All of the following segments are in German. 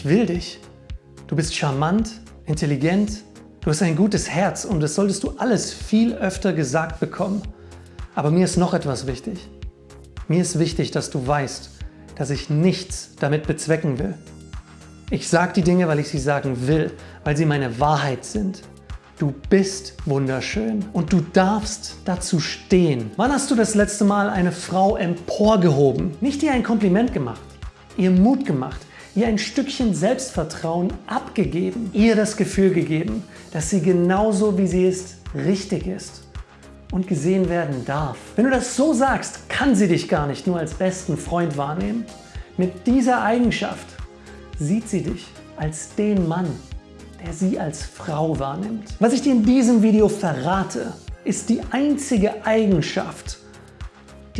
ich will dich. Du bist charmant, intelligent, du hast ein gutes Herz und das solltest du alles viel öfter gesagt bekommen. Aber mir ist noch etwas wichtig. Mir ist wichtig, dass du weißt, dass ich nichts damit bezwecken will. Ich sage die Dinge, weil ich sie sagen will, weil sie meine Wahrheit sind. Du bist wunderschön und du darfst dazu stehen. Wann hast du das letzte Mal eine Frau emporgehoben? Nicht ihr ein Kompliment gemacht, ihr Mut gemacht, ihr ein Stückchen Selbstvertrauen abgegeben, ihr das Gefühl gegeben, dass sie genauso wie sie ist, richtig ist und gesehen werden darf. Wenn du das so sagst, kann sie dich gar nicht nur als besten Freund wahrnehmen. Mit dieser Eigenschaft sieht sie dich als den Mann, der sie als Frau wahrnimmt. Was ich dir in diesem Video verrate, ist die einzige Eigenschaft,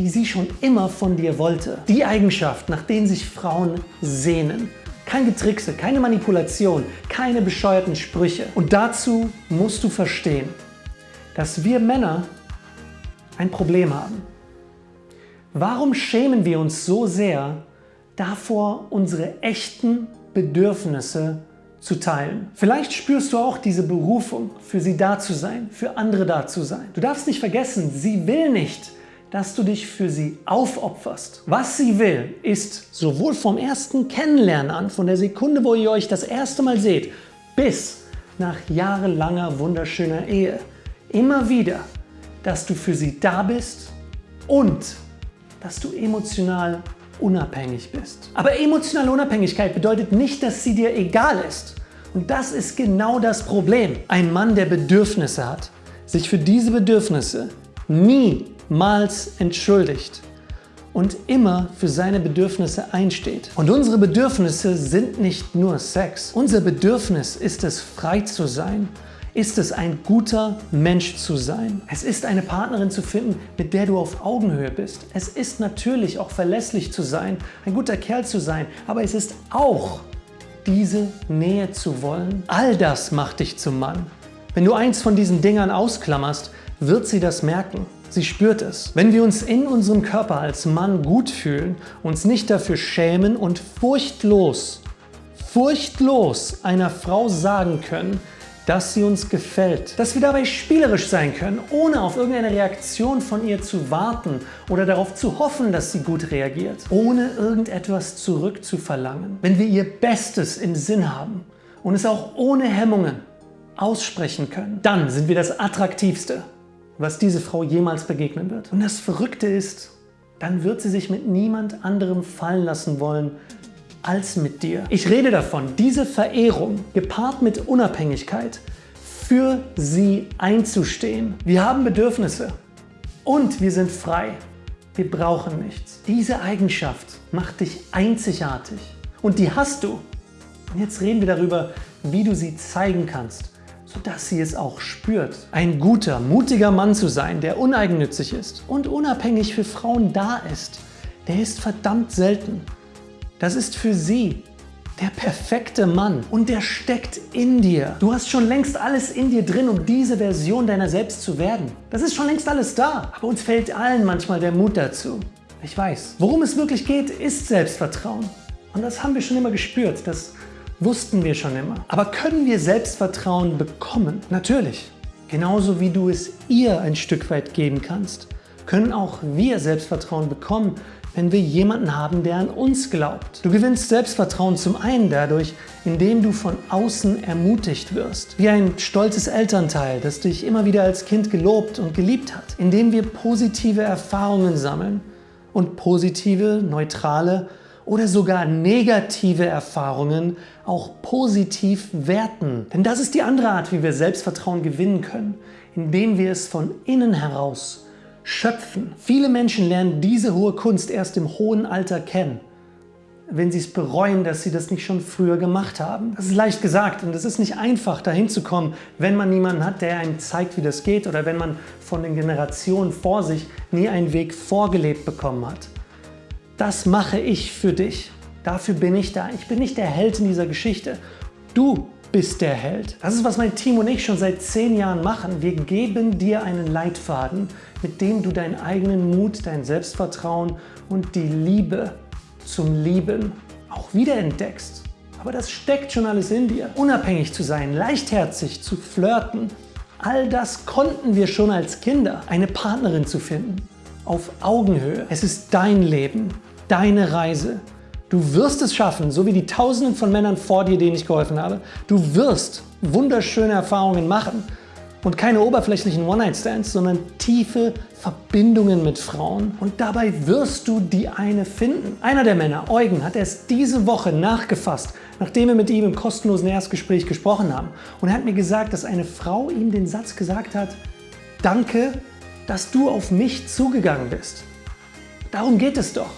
die sie schon immer von dir wollte. Die Eigenschaft, nach denen sich Frauen sehnen. Kein Getrickse, keine Manipulation, keine bescheuerten Sprüche. Und dazu musst du verstehen, dass wir Männer ein Problem haben. Warum schämen wir uns so sehr davor, unsere echten Bedürfnisse zu teilen? Vielleicht spürst du auch diese Berufung, für sie da zu sein, für andere da zu sein. Du darfst nicht vergessen, sie will nicht, dass du dich für sie aufopferst. Was sie will, ist sowohl vom ersten Kennenlernen an, von der Sekunde, wo ihr euch das erste Mal seht, bis nach jahrelanger wunderschöner Ehe, immer wieder dass du für sie da bist und dass du emotional unabhängig bist. Aber emotionale Unabhängigkeit bedeutet nicht, dass sie dir egal ist. Und das ist genau das Problem. Ein Mann, der Bedürfnisse hat, sich für diese Bedürfnisse niemals entschuldigt und immer für seine Bedürfnisse einsteht. Und unsere Bedürfnisse sind nicht nur Sex. Unser Bedürfnis ist es, frei zu sein ist es ein guter Mensch zu sein. Es ist eine Partnerin zu finden, mit der du auf Augenhöhe bist. Es ist natürlich auch verlässlich zu sein, ein guter Kerl zu sein, aber es ist auch diese Nähe zu wollen. All das macht dich zum Mann. Wenn du eins von diesen Dingern ausklammerst, wird sie das merken. Sie spürt es. Wenn wir uns in unserem Körper als Mann gut fühlen, uns nicht dafür schämen und furchtlos, furchtlos einer Frau sagen können, dass sie uns gefällt. Dass wir dabei spielerisch sein können, ohne auf irgendeine Reaktion von ihr zu warten oder darauf zu hoffen, dass sie gut reagiert. Ohne irgendetwas zurückzuverlangen. Wenn wir ihr Bestes im Sinn haben und es auch ohne Hemmungen aussprechen können, dann sind wir das Attraktivste, was diese Frau jemals begegnen wird. Und das Verrückte ist, dann wird sie sich mit niemand anderem fallen lassen wollen, als mit dir. Ich rede davon, diese Verehrung gepaart mit Unabhängigkeit für sie einzustehen. Wir haben Bedürfnisse und wir sind frei. Wir brauchen nichts. Diese Eigenschaft macht dich einzigartig und die hast du. Und jetzt reden wir darüber, wie du sie zeigen kannst, sodass sie es auch spürt. Ein guter, mutiger Mann zu sein, der uneigennützig ist und unabhängig für Frauen da ist, der ist verdammt selten. Das ist für sie der perfekte Mann und der steckt in dir. Du hast schon längst alles in dir drin, um diese Version deiner selbst zu werden. Das ist schon längst alles da, aber uns fehlt allen manchmal der Mut dazu. Ich weiß. Worum es wirklich geht, ist Selbstvertrauen. Und das haben wir schon immer gespürt, das wussten wir schon immer. Aber können wir Selbstvertrauen bekommen? Natürlich. Genauso wie du es ihr ein Stück weit geben kannst, können auch wir Selbstvertrauen bekommen, wenn wir jemanden haben, der an uns glaubt. Du gewinnst Selbstvertrauen zum einen dadurch, indem du von außen ermutigt wirst. Wie ein stolzes Elternteil, das dich immer wieder als Kind gelobt und geliebt hat. Indem wir positive Erfahrungen sammeln und positive, neutrale oder sogar negative Erfahrungen auch positiv werten. Denn das ist die andere Art, wie wir Selbstvertrauen gewinnen können, indem wir es von innen heraus Schöpfen. Viele Menschen lernen diese hohe Kunst erst im hohen Alter kennen, wenn sie es bereuen, dass sie das nicht schon früher gemacht haben. Das ist leicht gesagt und es ist nicht einfach dahin zu kommen, wenn man niemanden hat, der einem zeigt, wie das geht oder wenn man von den Generationen vor sich nie einen Weg vorgelebt bekommen hat. Das mache ich für dich. Dafür bin ich da. Ich bin nicht der Held in dieser Geschichte. Du bist der Held. Das ist, was mein Team und ich schon seit zehn Jahren machen. Wir geben dir einen Leitfaden, mit dem du deinen eigenen Mut, dein Selbstvertrauen und die Liebe zum Lieben auch wiederentdeckst. Aber das steckt schon alles in dir. Unabhängig zu sein, leichtherzig zu flirten, all das konnten wir schon als Kinder. Eine Partnerin zu finden, auf Augenhöhe. Es ist dein Leben, deine Reise. Du wirst es schaffen, so wie die Tausenden von Männern vor dir, denen ich geholfen habe. Du wirst wunderschöne Erfahrungen machen und keine oberflächlichen One-Night-Stands, sondern tiefe Verbindungen mit Frauen. Und dabei wirst du die eine finden. Einer der Männer, Eugen, hat erst diese Woche nachgefasst, nachdem wir mit ihm im kostenlosen Erstgespräch gesprochen haben. Und er hat mir gesagt, dass eine Frau ihm den Satz gesagt hat, danke, dass du auf mich zugegangen bist. Darum geht es doch.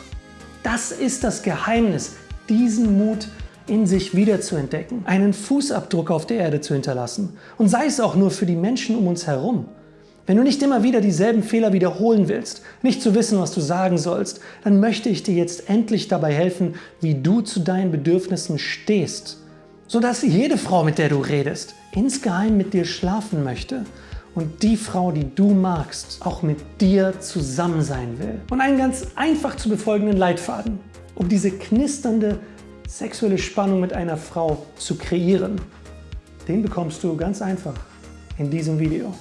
Das ist das Geheimnis, diesen Mut in sich wiederzuentdecken, einen Fußabdruck auf der Erde zu hinterlassen und sei es auch nur für die Menschen um uns herum. Wenn du nicht immer wieder dieselben Fehler wiederholen willst, nicht zu wissen, was du sagen sollst, dann möchte ich dir jetzt endlich dabei helfen, wie du zu deinen Bedürfnissen stehst, sodass jede Frau, mit der du redest, insgeheim mit dir schlafen möchte und die Frau, die du magst, auch mit dir zusammen sein will. Und einen ganz einfach zu befolgenden Leitfaden, um diese knisternde sexuelle Spannung mit einer Frau zu kreieren, den bekommst du ganz einfach in diesem Video.